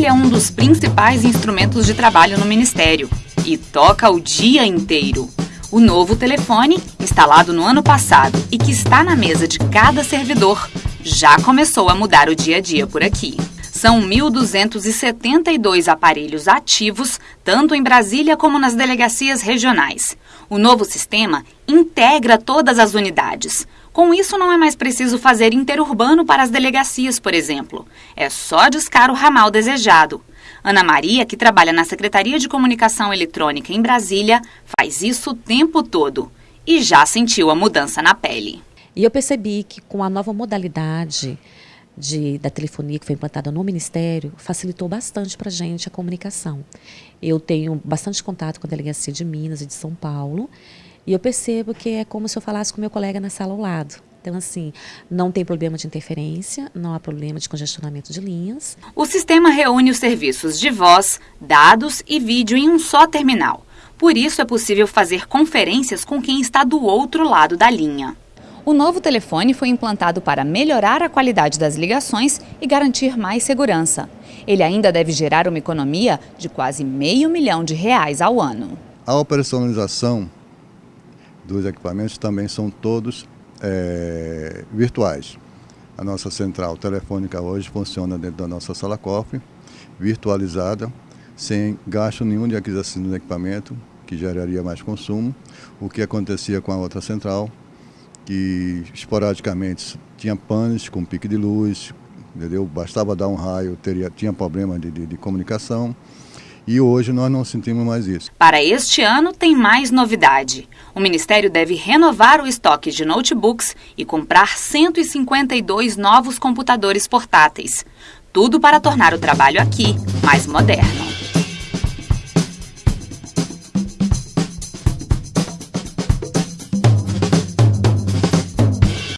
Ele é um dos principais instrumentos de trabalho no Ministério e toca o dia inteiro. O novo telefone, instalado no ano passado e que está na mesa de cada servidor, já começou a mudar o dia a dia por aqui. São 1.272 aparelhos ativos, tanto em Brasília como nas delegacias regionais. O novo sistema integra todas as unidades. Com isso, não é mais preciso fazer interurbano para as delegacias, por exemplo. É só discar o ramal desejado. Ana Maria, que trabalha na Secretaria de Comunicação Eletrônica em Brasília, faz isso o tempo todo e já sentiu a mudança na pele. E eu percebi que com a nova modalidade de, da telefonia que foi implantada no Ministério, facilitou bastante para a gente a comunicação. Eu tenho bastante contato com a Delegacia de Minas e de São Paulo, e eu percebo que é como se eu falasse com meu colega na sala ao lado. Então, assim, não tem problema de interferência, não há problema de congestionamento de linhas. O sistema reúne os serviços de voz, dados e vídeo em um só terminal. Por isso é possível fazer conferências com quem está do outro lado da linha. O novo telefone foi implantado para melhorar a qualidade das ligações e garantir mais segurança. Ele ainda deve gerar uma economia de quase meio milhão de reais ao ano. A operacionalização dos equipamentos também são todos é, virtuais. A nossa central telefônica hoje funciona dentro da nossa sala cofre, virtualizada, sem gasto nenhum de aquisição do equipamento, que geraria mais consumo, o que acontecia com a outra central, que esporadicamente tinha panes com pique de luz, entendeu? bastava dar um raio, teria, tinha problema de, de, de comunicação. E hoje nós não sentimos mais isso. Para este ano tem mais novidade. O Ministério deve renovar o estoque de notebooks e comprar 152 novos computadores portáteis. Tudo para tornar o trabalho aqui mais moderno.